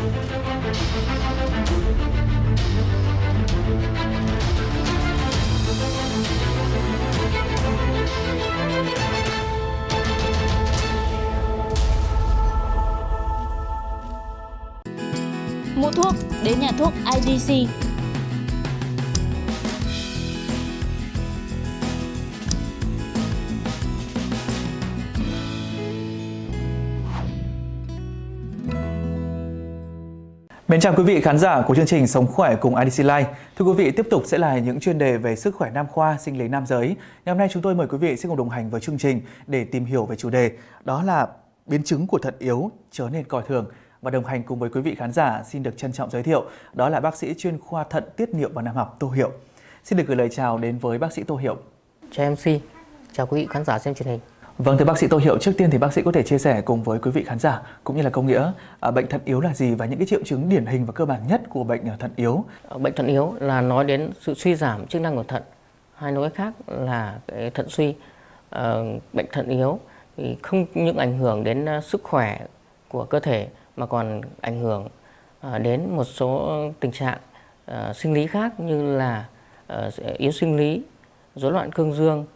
Mua thuốc đến nhà thuốc IDC. Mến chào quý vị khán giả của chương trình Sống khỏe cùng IDC Life. Thưa quý vị, tiếp tục sẽ là những chuyên đề về sức khỏe nam khoa, sinh lý nam giới. Ngày hôm nay chúng tôi mời quý vị sẽ cùng đồng hành với chương trình để tìm hiểu về chủ đề đó là biến chứng của thận yếu trở nên coi thường. Và đồng hành cùng với quý vị khán giả xin được trân trọng giới thiệu đó là bác sĩ chuyên khoa thận tiết niệu và nam học Tô Hiệu. Xin được gửi lời chào đến với bác sĩ Tô Hiệu. Chào MC, chào quý vị khán giả xem truyền hình. Vâng, thưa bác sĩ Tô Hiệu, trước tiên thì bác sĩ có thể chia sẻ cùng với quý vị khán giả cũng như là công nghĩa à, bệnh thận yếu là gì và những cái triệu chứng điển hình và cơ bản nhất của bệnh à, thận yếu. Ờ, bệnh thận yếu là nói đến sự suy giảm chức năng của thận, hay nói khác là cái thận suy. À, bệnh thận yếu thì không những ảnh hưởng đến à, sức khỏe của cơ thể mà còn ảnh hưởng à, đến một số tình trạng uh, sinh lý khác như là yếu sinh lý, rối loạn cương dương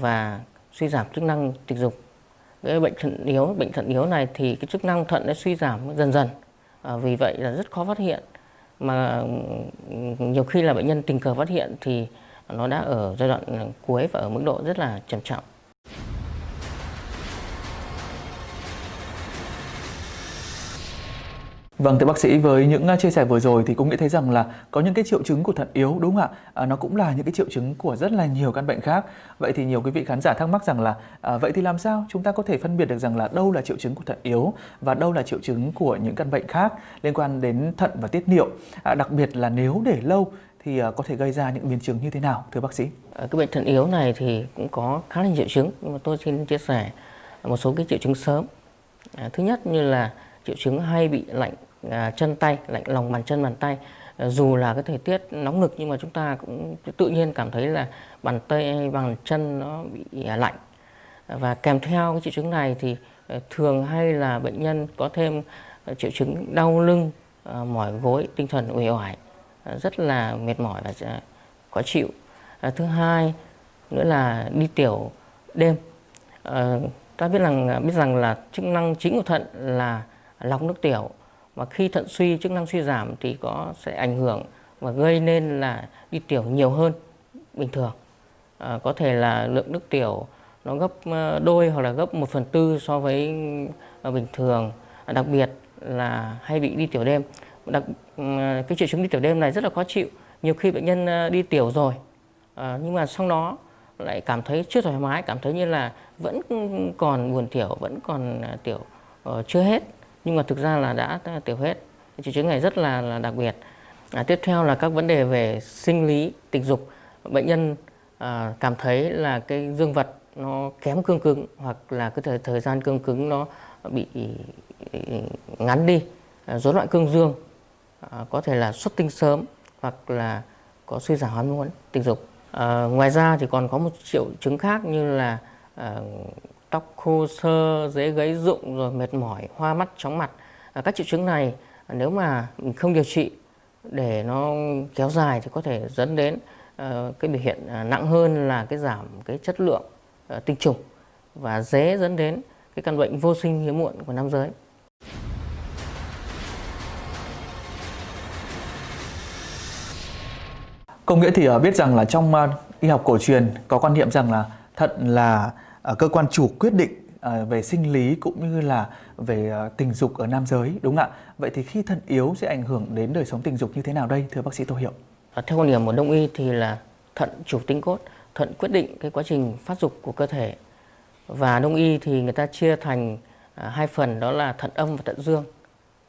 và suy giảm chức năng tình dục. Cái bệnh thận yếu bệnh thận yếu này thì cái chức năng thận nó suy giảm dần dần. À, vì vậy là rất khó phát hiện. Mà ừ, nhiều khi là bệnh nhân tình cờ phát hiện thì nó đã ở giai đoạn cuối và ở mức độ rất là trầm trọng. Vâng, thưa bác sĩ, với những à, chia sẻ vừa rồi thì cũng nghĩ thấy rằng là có những cái triệu chứng của thận yếu đúng không ạ? À, nó cũng là những cái triệu chứng của rất là nhiều căn bệnh khác. Vậy thì nhiều quý vị khán giả thắc mắc rằng là à, vậy thì làm sao chúng ta có thể phân biệt được rằng là đâu là triệu chứng của thận yếu và đâu là triệu chứng của những căn bệnh khác liên quan đến thận và tiết niệu. À, đặc biệt là nếu để lâu thì à, có thể gây ra những biến chứng như thế nào thưa bác sĩ? À, cái bệnh thận yếu này thì cũng có khá là nhiều triệu chứng nhưng mà tôi xin chia sẻ một số cái triệu chứng sớm. À, thứ nhất như là triệu chứng hay bị lạnh À, chân tay lạnh lòng bàn chân bàn tay. À, dù là cái thời tiết nóng nực nhưng mà chúng ta cũng tự nhiên cảm thấy là bàn tay bàn chân nó bị à, lạnh. À, và kèm theo cái triệu chứng này thì à, thường hay là bệnh nhân có thêm à, triệu chứng đau lưng à, mỏi gối tinh thần uể oải à, rất là mệt mỏi và à, khó chịu. À, thứ hai nữa là đi tiểu đêm. À, ta biết rằng biết rằng là chức năng chính của thận là lọc nước tiểu và khi thận suy chức năng suy giảm thì có sẽ ảnh hưởng và gây nên là đi tiểu nhiều hơn bình thường. À, có thể là lượng nước tiểu nó gấp ờ, đôi hoặc là gấp 1 phần tư so với ờ, bình thường. À, đặc biệt là hay bị đi tiểu đêm. Đặc ừ, cái triệu chứng đi tiểu đêm này rất là khó chịu. Nhiều khi bệnh nhân ờ, đi tiểu rồi à, nhưng mà sau đó lại cảm thấy chưa thoải mái cảm thấy như là vẫn còn buồn tiểu vẫn còn tiểu uh, chưa hết nhưng mà thực ra là đã tiểu hết. Triệu chứng này rất là, là đặc biệt. À, tiếp theo là các vấn đề về sinh lý tình dục. Bệnh nhân à, cảm thấy là cái dương vật nó kém cương cứng hoặc là cái thời, thời gian cương cứng nó bị ngắn đi à, rối loạn cương dương à, có thể là xuất tinh sớm hoặc là có suy giảm ham muốn tình dục. À, ngoài ra thì còn có một triệu chứng khác như là à, tóc khô sơ, dễ gãy rụng rồi mệt mỏi, hoa mắt, chóng mặt. À, các triệu chứng này à, nếu mà mình không điều trị để nó kéo dài thì có thể dẫn đến uh, cái biểu hiện uh, nặng hơn là cái giảm cái chất lượng uh, tinh trùng và dễ dẫn đến cái căn bệnh vô sinh hiếm muộn của nam giới. Công nghĩa thì biết rằng là trong y học cổ truyền có quan niệm rằng là thận là Ờ, cơ quan chủ quyết định ờ, về sinh lý cũng như là về ờ, tình dục ở nam giới đúng không ạ? Vậy thì khi thận yếu sẽ ảnh hưởng đến đời sống tình dục như thế nào đây thưa bác sĩ Tô Hiệu? À, theo quan điểm của đông y thì là thận chủ tinh cốt, thận quyết định cái quá trình phát dục của cơ thể. Và đông y thì người ta chia thành à, hai phần đó là thận âm và thận dương.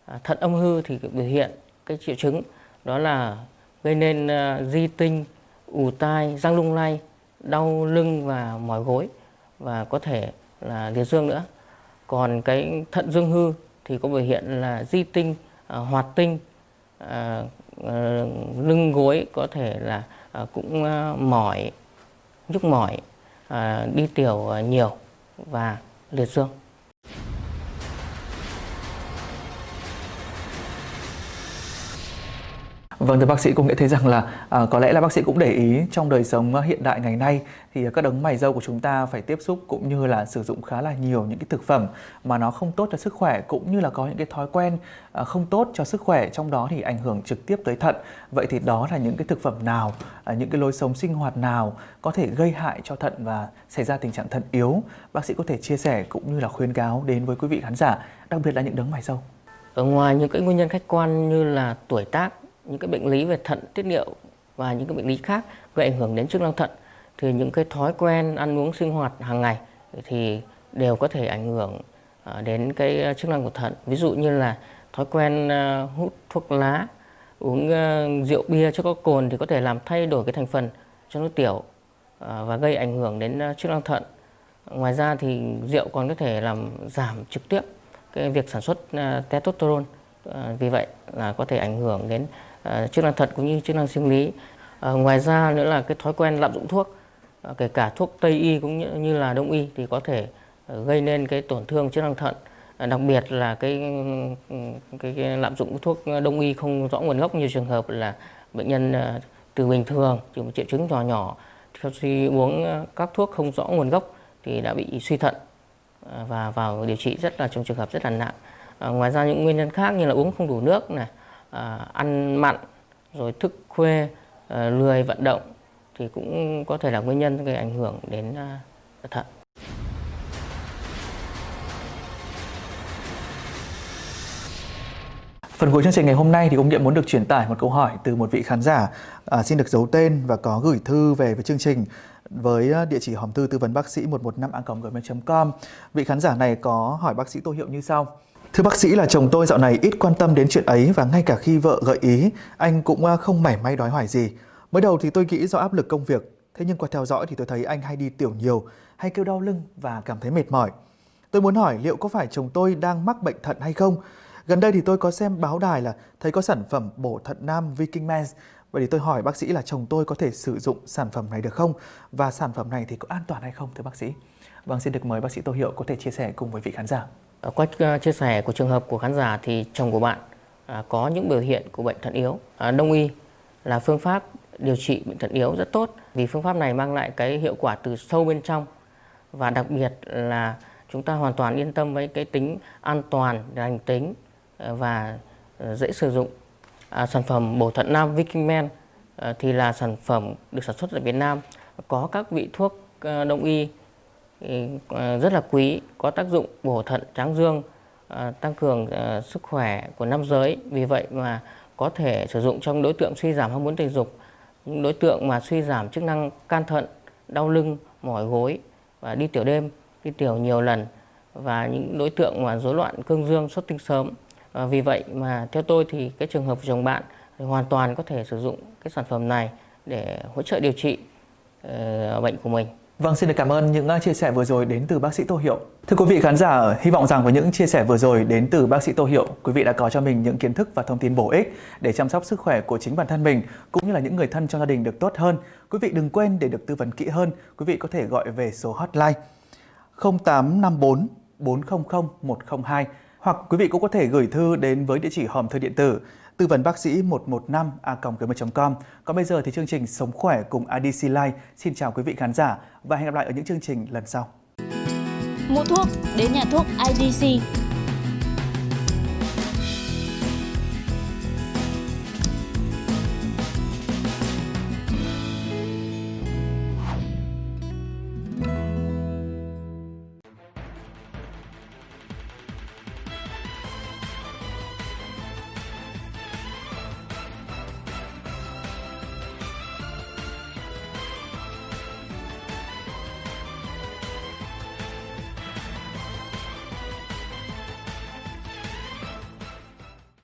À, thận âm hư thì biểu hiện cái triệu chứng đó là gây nên di tinh, ù tai, răng lung lay, đau lưng và mỏi gối và có thể là liệt dương nữa. Còn cái thận dương hư thì có biểu hiện là di tinh à, hoạt tinh à, à, lưng gối có thể là à, cũng à, mỏi nhức mỏi à, đi tiểu à, nhiều và liệt dương. Vâng thưa bác sĩ cũng nghĩ thấy rằng là à, có lẽ là bác sĩ cũng để ý trong đời sống à, hiện đại ngày nay thì các đấng mày râu của chúng ta phải tiếp xúc cũng như là sử dụng khá là nhiều những cái thực phẩm mà nó không tốt cho sức khỏe cũng như là có những cái thói quen à, không tốt cho sức khỏe trong đó thì ảnh hưởng trực tiếp tới thận. Vậy thì đó là những cái thực phẩm nào, à, những cái lối sống sinh hoạt nào có thể gây hại cho thận và xảy ra tình trạng thận yếu? Bác sĩ có thể chia sẻ cũng như là khuyên cáo đến với quý vị khán giả, đặc biệt là những đấng mày râu. Ở ngoài những cái nguyên nhân khách quan như là tuổi tác những cái bệnh lý về thận, tiết niệu và những cái bệnh lý khác gây ảnh hưởng đến chức năng thận, thì những cái thói quen ăn uống sinh hoạt hàng ngày thì đều có thể ảnh hưởng à, đến cái chức năng của thận. Ví dụ như là thói quen à, hút thuốc lá, uống à, rượu bia cho có cồn thì có thể làm thay đổi cái thành phần trong nước tiểu và gây ảnh hưởng đến chức năng thận. Ngoài ra thì rượu còn có thể làm giảm trực tiếp cái việc sản xuất testosterone vì vậy là có thể ảnh hưởng đến Ờ, chức năng thận cũng như chức năng sinh lý. Ờ, ngoài ra nữa là cái thói quen lạm dụng thuốc ờ, kể cả thuốc tây y cũng như, như là đông y thì có thể gây nên cái tổn thương chức năng thận. Đặc biệt là cái, ừ, cái, cái lạm dụng thuốc đông y không rõ nguồn gốc. Như trường hợp là bệnh nhân từ bình thường chỉ một triệu chứng nhỏ nhỏ khi uống các thuốc không rõ nguồn gốc thì đã bị suy thận và vào điều trị rất là trong trường hợp rất là nặng. À, ngoài ra những nguyên nhân khác như là uống không đủ nước này, à, ăn mặn rồi thức khuya à, lười vận động thì cũng có thể là nguyên nhân gây ảnh hưởng đến à, thận Phần cuối chương trình ngày hôm nay thì ông Nhiệm muốn được truyền tải một câu hỏi từ một vị khán giả à, xin được giấu tên và có gửi thư về với chương trình với à, địa chỉ hòm thư tư vấn bác sĩ 115 gmail.com. Vị khán giả này có hỏi bác sĩ Tô Hiệu như sau. Thưa bác sĩ là chồng tôi dạo này ít quan tâm đến chuyện ấy và ngay cả khi vợ gợi ý, anh cũng à, không mảy may đói hoài gì. Mới đầu thì tôi nghĩ do áp lực công việc, thế nhưng qua theo dõi thì tôi thấy anh hay đi tiểu nhiều, hay kêu đau lưng và cảm thấy mệt mỏi. Tôi muốn hỏi liệu có phải chồng tôi đang mắc bệnh thận hay không? Gần đây thì tôi có xem báo đài là thấy có sản phẩm bổ thận nam Viking Mens. Vậy thì tôi hỏi bác sĩ là chồng tôi có thể sử dụng sản phẩm này được không? Và sản phẩm này thì có an toàn hay không thưa bác sĩ? Vâng, xin được mời bác sĩ Tô Hiệu có thể chia sẻ cùng với vị khán giả. Ờ, qua ờ, chia sẻ của trường hợp của khán giả thì chồng của bạn à, có những biểu hiện của bệnh thận yếu. À, đông y là phương pháp điều trị bệnh thận yếu rất tốt vì phương pháp này mang lại cái hiệu quả từ sâu bên trong và đặc biệt là chúng ta hoàn toàn yên tâm với cái tính an toàn, lành tính ờ, và dễ sử dụng. À, sản phẩm bổ thận nam Viking Men thì là sản phẩm được sản xuất tại Việt Nam có các vị thuốc đông y À, rất là quý, có tác dụng bổ thận tráng dương, à, tăng cường à, sức khỏe của nam giới. Vì vậy mà có thể sử dụng trong đối tượng suy giảm ham muốn tình dục, những đối tượng mà suy giảm chức năng can thận, đau lưng, mỏi gối và đi tiểu đêm, đi tiểu nhiều lần và những đối tượng mà rối loạn cương dương xuất tinh sớm. Và vì vậy mà theo tôi thì cái trường hợp của chồng bạn thì hoàn toàn có thể sử dụng cái sản phẩm này để hỗ trợ điều trị uh, bệnh của mình. Vâng, xin được cảm ơn những à, chia sẻ vừa rồi đến từ bác sĩ Tô Hiệu. Thưa quý vị khán giả, hy vọng rằng với những chia sẻ vừa rồi đến từ bác sĩ Tô Hiệu, quý vị đã có cho mình những kiến thức và thông tin bổ ích để chăm sóc sức khỏe của chính bản thân mình cũng như là những người thân trong gia đình được tốt hơn. Quý vị đừng quên để được tư vấn kỹ hơn, quý vị có thể gọi về số hotline 0854 400 102 hoặc quý vị cũng có thể gửi thư đến với địa chỉ hòm thư điện tử tư vấn bác sĩ 115 a com. Còn bây giờ thì chương trình Sống khỏe cùng IDC Life xin chào quý vị khán giả và hẹn gặp lại ở những chương trình lần sau. Mua thuốc, đến nhà thuốc IDC